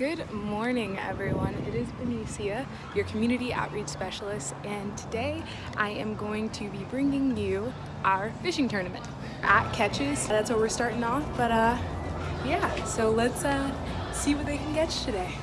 Good morning, everyone. It is Benicia, your community outreach specialist, and today I am going to be bringing you our fishing tournament at Catches. That's where we're starting off, but uh, yeah, so let's uh, see what they can catch today.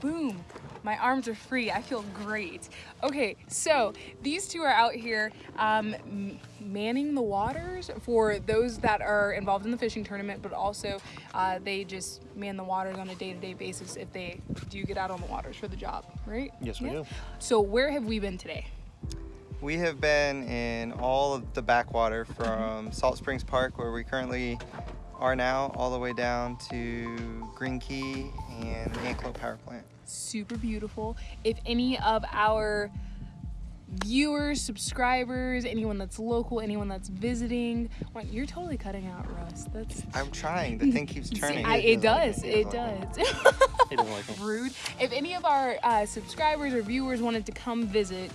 Boom. My arms are free. I feel great. Okay so these two are out here um, manning the waters for those that are involved in the fishing tournament but also uh, they just man the waters on a day-to-day -day basis if they do get out on the waters for the job right? Yes we yeah. do. So where have we been today? We have been in all of the backwater from Salt Springs Park where we currently are now all the way down to Green Key and Anclote Power Plant. Super beautiful. If any of our viewers, subscribers, anyone that's local, anyone that's visiting. Well, you're totally cutting out Russ. That's I'm trying. The thing keeps See, turning. I, He it doesn't like It me. Doesn't does. He like. Rude. If any of our uh, subscribers or viewers wanted to come visit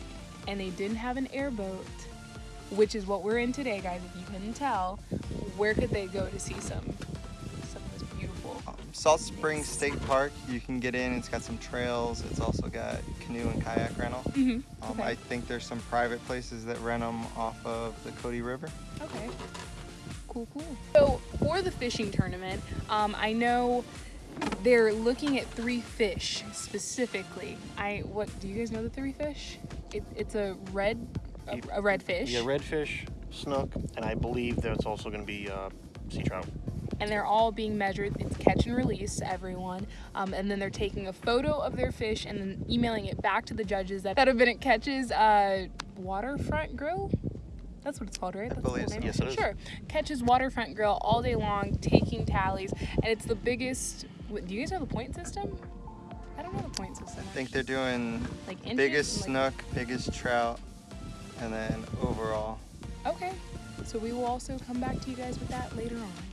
and they didn't have an airboat, which is what we're in today, guys, if you couldn't tell, where could they go to see some some of this beautiful? Um, Salt Springs State Park, you can get in. It's got some trails. It's also got canoe and kayak rental. Mm-hmm. Um, Okay. I think there's some private places that rent them off of the Cotee River. Okay. Cool, cool. So for the fishing tournament, um, I know they're looking at three fish specifically. I what do you guys know the three fish? It, it's a red a, a red fish. Yeah, redfish, snook, and I believe there's also going to be uh, sea trout. And they're all being measured. It's catch and release, everyone. Um, and then they're taking a photo of their fish and then emailing it back to the judges that, that have been at Catch's uh, Waterfront Grill. That's what it's called, right? That's the believe whole so. name? Yes, it is. Sure. Catches Waterfront Grill all day long, taking tallies, and it's the biggest. what- Do you guys know the point system? I don't know the point system. I think they're doing like inches biggest like- snook, biggest trout, and then overall. Okay. So we will also come back to you guys with that later on.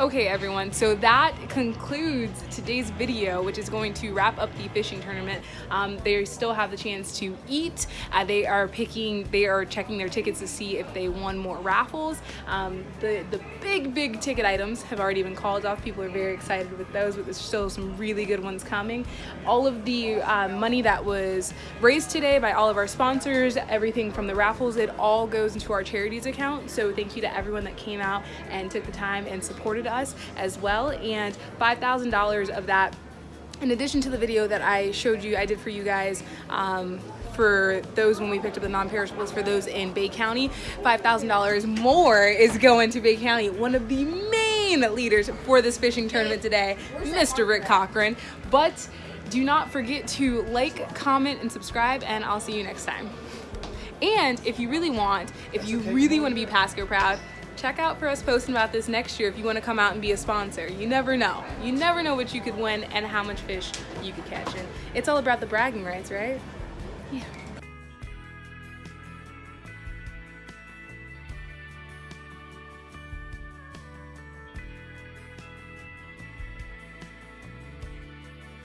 Okay, everyone, so that concludes today's video, which is going to wrap up the fishing tournament. Um, they still have the chance to eat. Uh, they are picking, they are checking their tickets to see if they won more raffles. Um, the, the big, big ticket items have already been called off. People are very excited with those, but there's still some really good ones coming. All of the uh, money that was raised today by all of our sponsors, everything from the raffles, it all goes into our charities account. So thank you to everyone that came out and took the time and supported us as well. And $5,000 of that, in addition to the video that I showed you, I did for you guys, um, for those when we picked up the non-perishables for those in Bay County, $5,000 more is going to Bay County. One of the main leaders for this fishing tournament today, Mr. Rick Cochran. But do not forget to like, comment, and subscribe, and I'll see you next time. And if you really want, if you really want to be Pasco proud, check out for us posting about this next year if you want to come out and be a sponsor. You never know. You never know what you could win and how much fish you could catch. And it's all about the bragging rights, right? Yeah.